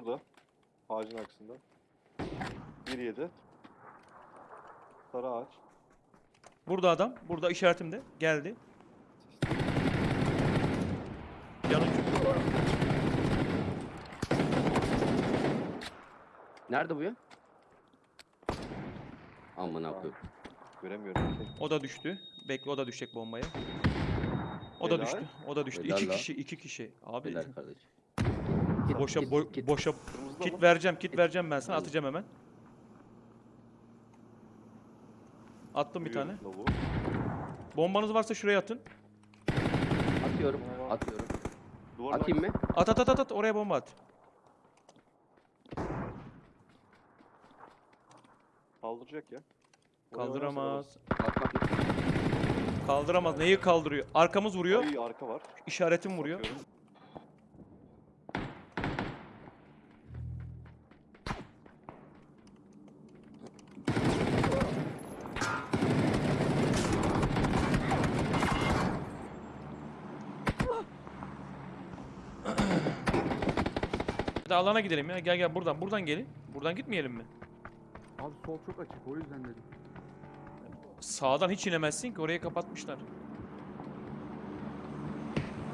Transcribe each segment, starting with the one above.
şurada. Ağacın arkasında. Bir yedi. Sarı ağaç. Burada adam. Burada işaretimde. Geldi. Yanık. Nerede bu ya? Amına koyayım. Göremiyorum. O da düştü. Bekle o da düşecek bombaya. O da Helal. düştü. O da düştü. Helal iki kişi, iki kişi. Abi Helal kardeşim. Git, boşa git, boy- git. boşa kit vereceğim, kit vereceğim ben sana atacağım hemen. Attım bir tane. Bombanız varsa şuraya atın. Atıyorum. Atıyorum. Duvarın Atayım mı? At at at at at oraya bomba at. Kaldıracak ya. Kaldıramaz. Atmak. Kaldıramaz. Neyi kaldırıyor? Arkamız vuruyor. Ay arka var. İşaretim vuruyor. Bakıyorum. Alana gidelim ya. Gel gel buradan. Buradan gelin. Buradan gitmeyelim mi? Abi sol çok açık o yüzden dedim. Sağdan hiç inemezsin ki. Orayı kapatmışlar.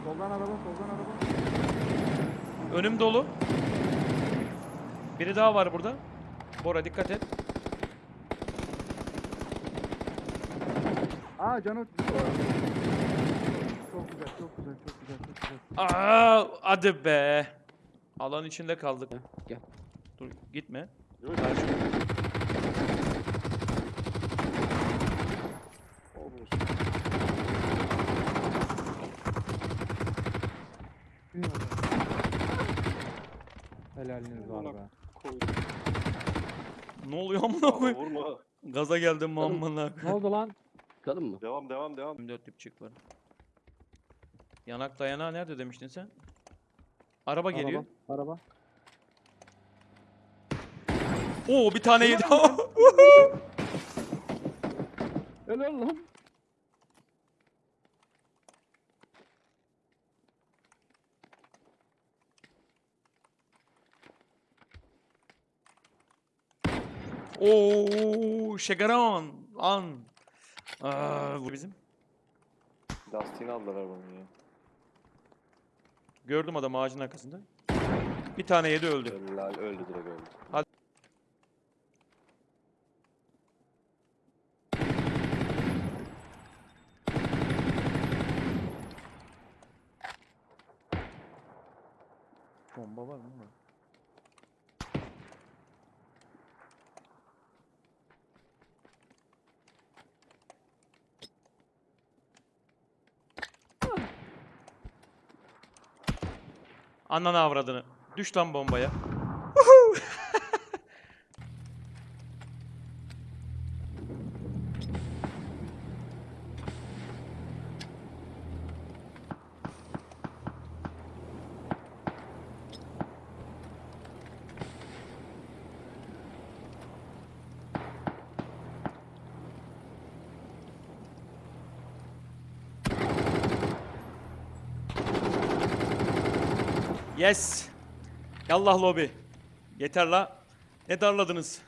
Soldan araba, soldan araba. Önüm dolu. Biri daha var burada. Bora dikkat et. Aa canı Çok güzel, çok güzel, çok güzel, çok güzel. Aa, hadi be. Alan içinde kaldık. Gel, gel. Dur gitme. Yok. Helaliniz var be. Ne oluyor amına koyayım? Vurma. Gaza geldim amına. Ne oldu lan? Çıkalım mı? Devam devam devam. 24 dipçik var. Yanak dayanağı nerede demiştin sen? Araba geliyor. Araba. Oo bir tane yedi. Helal lan. Oo şegaran an. Aa, bu bizim. Lastiğini aldılar arabanın ya. Gördüm adam ağacın arkasında. Bir tane yedi öldü. Helal öldü direkt öldü. Hadi. Bomba var mı? Ananı avradını. Düş lan bombaya. Yes. Yallah lobi. Yeter la. Ne darladınız?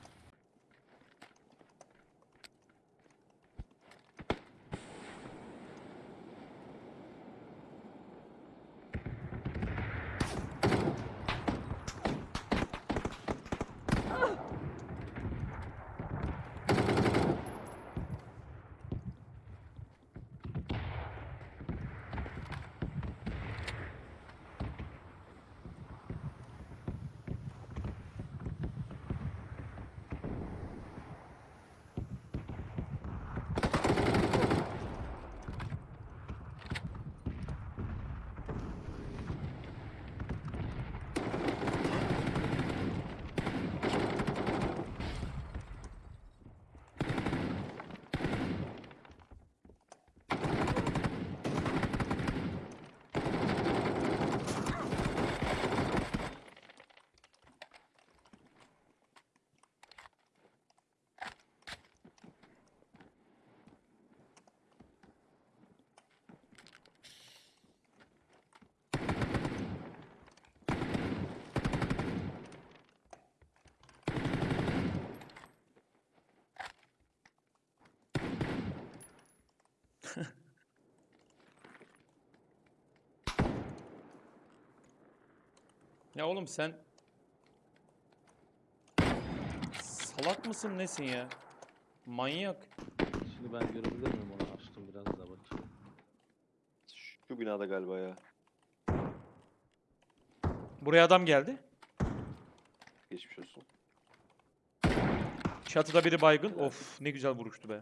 Ya oğlum sen salak mısın nesin ya? Manyak. Şimdi ben görebilir miyim onu? Açtım biraz da bakayım. Şu binada galiba ya. Buraya adam geldi. Geçmiş olsun. Çatıda biri baygın. Of ne güzel vuruştu be.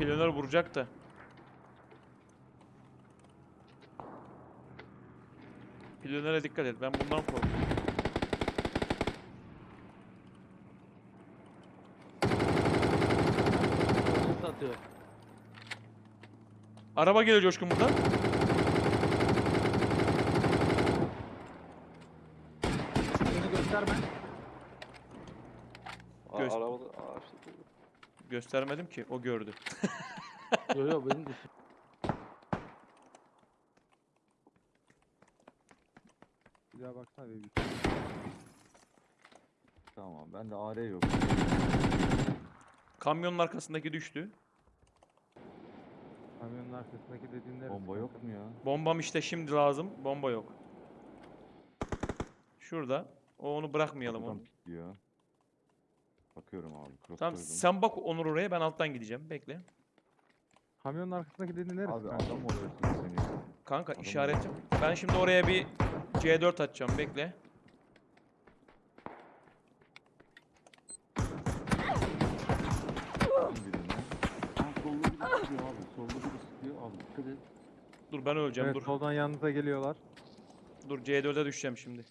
Planör vuracak da. Planöre dikkat et. Ben bundan korkuyorum. Atıyor. Araba geliyor Coşkun buradan. Beni gösterme. Aa, Göz- arabada ağaçta Göstermedim ki. O gördü. Yo yo benim de Bir daha baksana bir. Tamam ben de AR yok. Kamyonun arkasındaki düştü. Kamyonun arkasındaki dediğin neresi? Bomba yok mu ya? Bombam işte şimdi lazım. Bomba yok. Şurada. O onu bırakmayalım Buradan onu. pikliyor. Bakıyorum abi. Cross Tamam koydum. sen bak Onur oraya ben alttan gideceğim. Bekle. Kamyonun arkasındaki dediğin neresi? Abi kanka? adam oluyorsun seni. Kanka Adam işaretim. Ben şimdi oraya bir C4 atacağım. Bekle. Bakın birine. Aa solda biri sıkıyor abi. Solda biri sıkıyor abi. Dikkat et. Dur ben öleceğim Evet dur. soldan yanınıza geliyorlar. Dur C4'e düşeceğim şimdi.